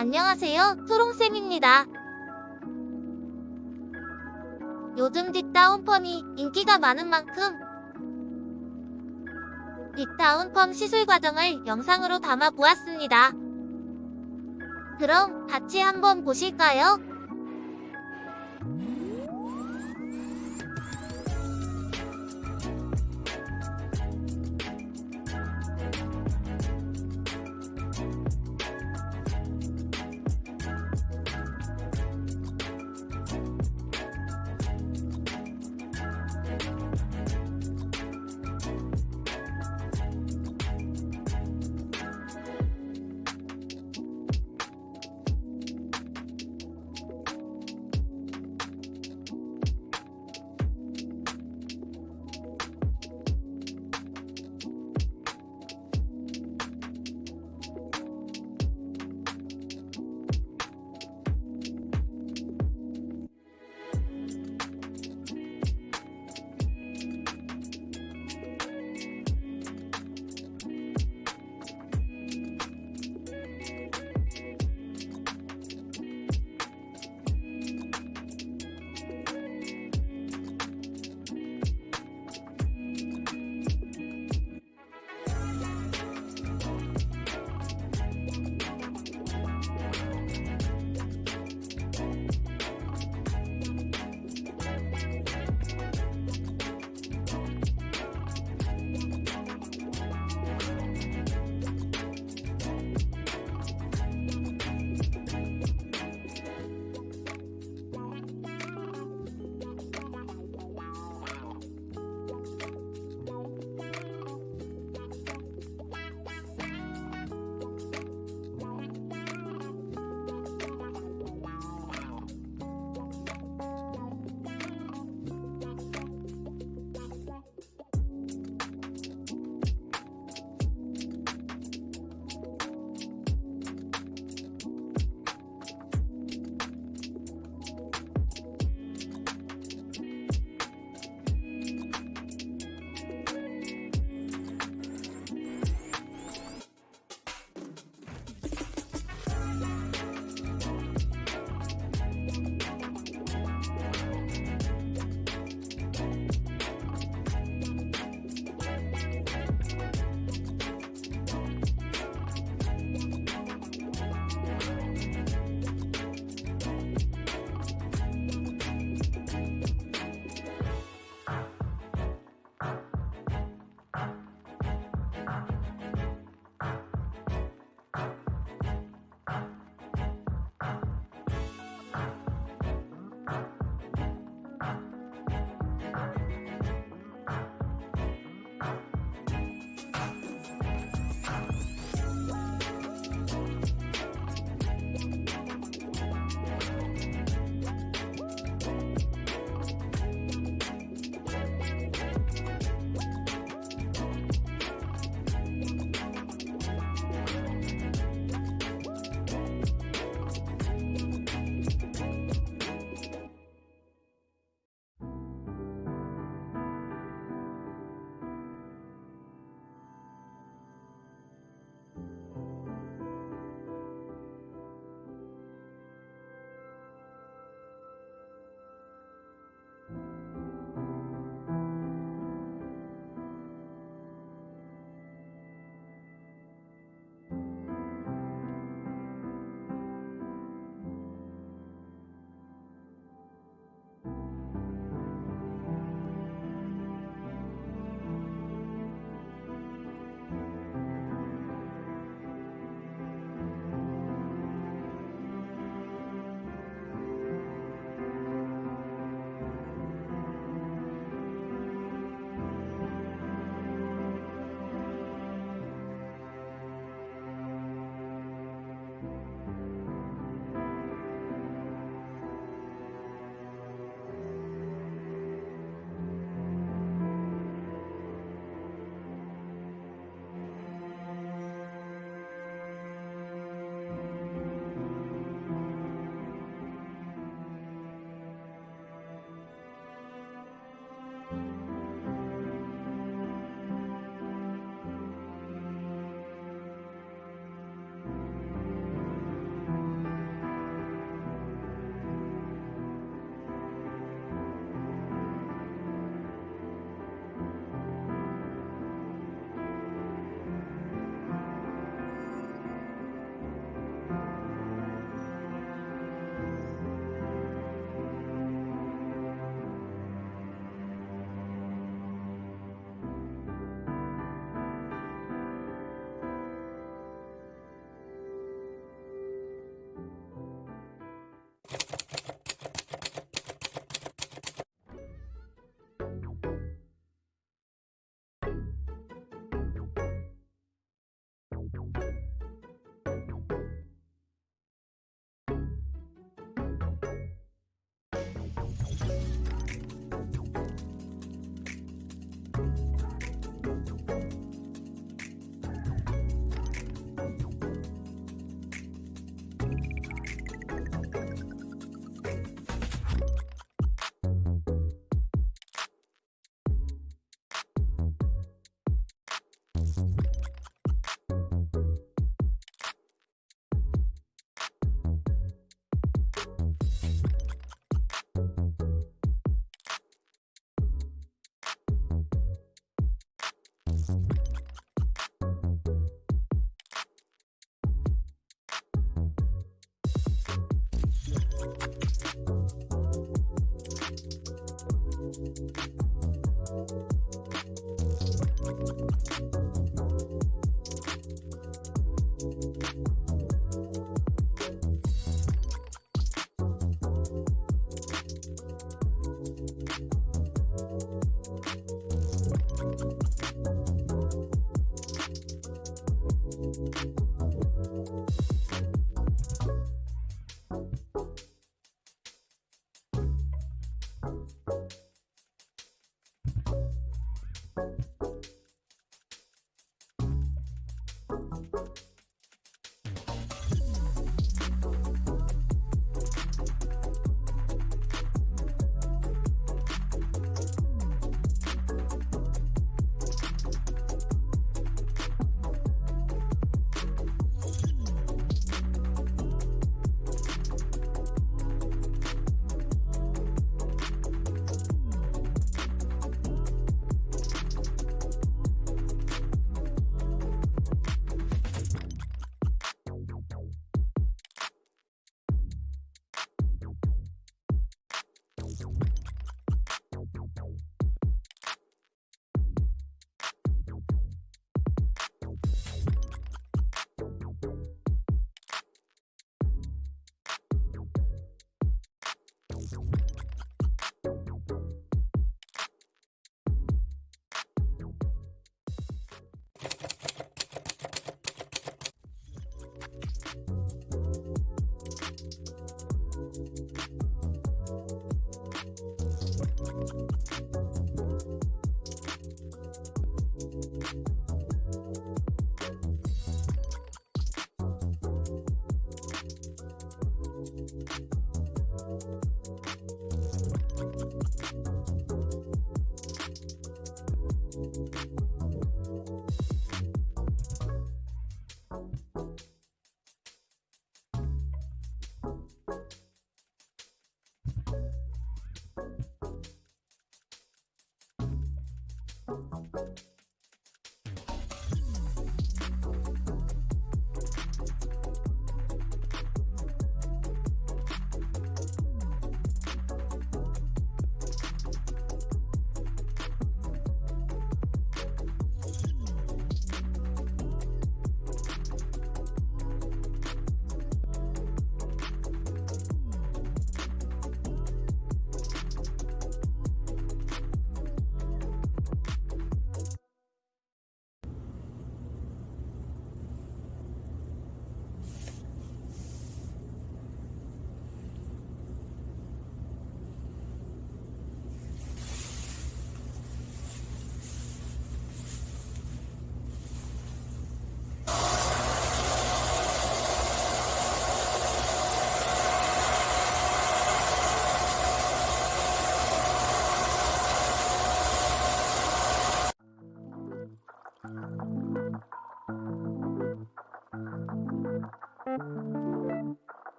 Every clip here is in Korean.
안녕하세요, 초롱쌤입니다. 요즘 딕다운펌이 인기가 많은 만큼 딕다운펌 시술 과정을 영상으로 담아보았습니다. 그럼 같이 한번 보실까요?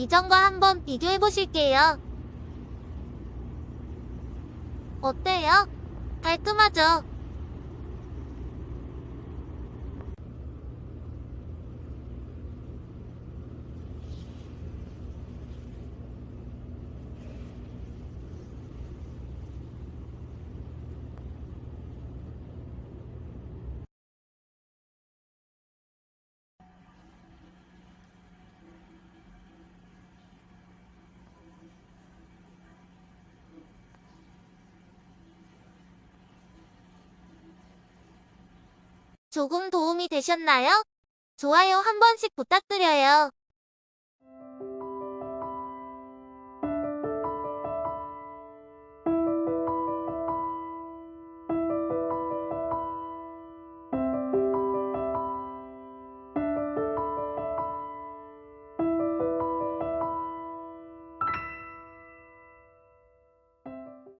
이전과 한번 비교해 보실게요. 어때요? 깔끔하죠? 조금 도움이 되셨나요? 좋아요 한 번씩 부탁드려요.